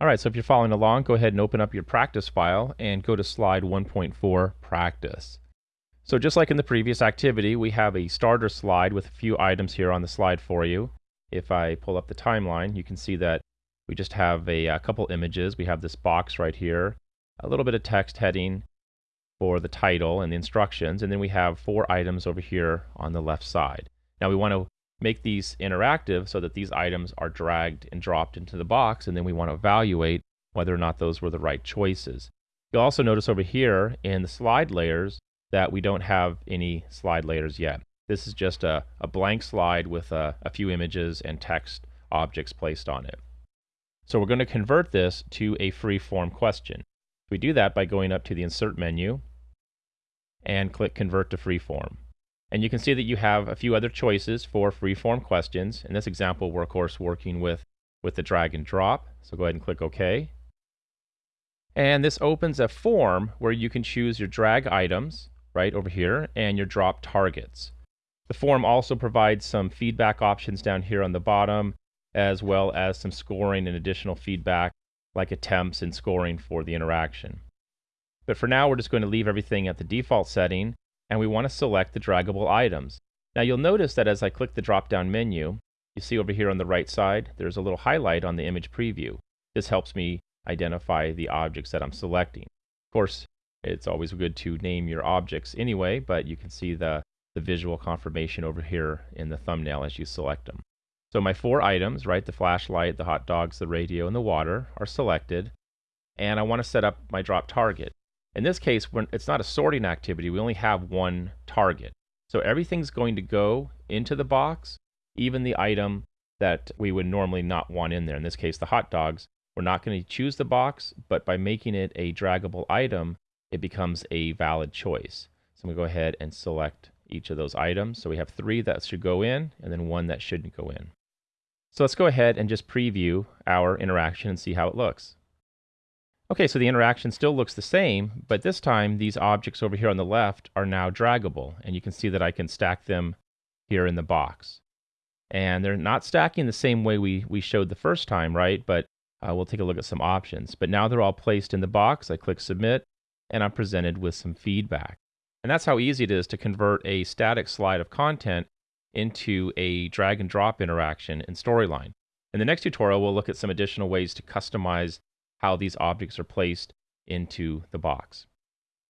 Alright, so if you're following along, go ahead and open up your practice file and go to slide 1.4 practice. So just like in the previous activity, we have a starter slide with a few items here on the slide for you. If I pull up the timeline, you can see that we just have a, a couple images. We have this box right here, a little bit of text heading for the title and the instructions, and then we have four items over here on the left side. Now we want to make these interactive so that these items are dragged and dropped into the box, and then we want to evaluate whether or not those were the right choices. You'll also notice over here in the slide layers that we don't have any slide layers yet. This is just a, a blank slide with a, a few images and text objects placed on it. So we're going to convert this to a free form question. We do that by going up to the Insert menu and click Convert to Freeform. And you can see that you have a few other choices for freeform questions. In this example, we're of course working with, with the drag and drop. So go ahead and click OK. And this opens a form where you can choose your drag items right over here and your drop targets. The form also provides some feedback options down here on the bottom, as well as some scoring and additional feedback like attempts and scoring for the interaction. But for now, we're just going to leave everything at the default setting and we want to select the draggable items. Now you'll notice that as I click the drop-down menu, you see over here on the right side, there's a little highlight on the image preview. This helps me identify the objects that I'm selecting. Of course, it's always good to name your objects anyway, but you can see the, the visual confirmation over here in the thumbnail as you select them. So my four items, right, the flashlight, the hot dogs, the radio, and the water are selected, and I want to set up my drop target. In this case, when it's not a sorting activity, we only have one target. So everything's going to go into the box, even the item that we would normally not want in there. In this case, the hot dogs. We're not going to choose the box, but by making it a draggable item, it becomes a valid choice. So I'm going to go ahead and select each of those items. So we have three that should go in, and then one that shouldn't go in. So let's go ahead and just preview our interaction and see how it looks. Okay, so the interaction still looks the same, but this time these objects over here on the left are now draggable, and you can see that I can stack them here in the box. And they're not stacking the same way we, we showed the first time, right? But uh, we'll take a look at some options. But now they're all placed in the box. I click Submit, and I'm presented with some feedback. And that's how easy it is to convert a static slide of content into a drag and drop interaction in Storyline. In the next tutorial, we'll look at some additional ways to customize how these objects are placed into the box.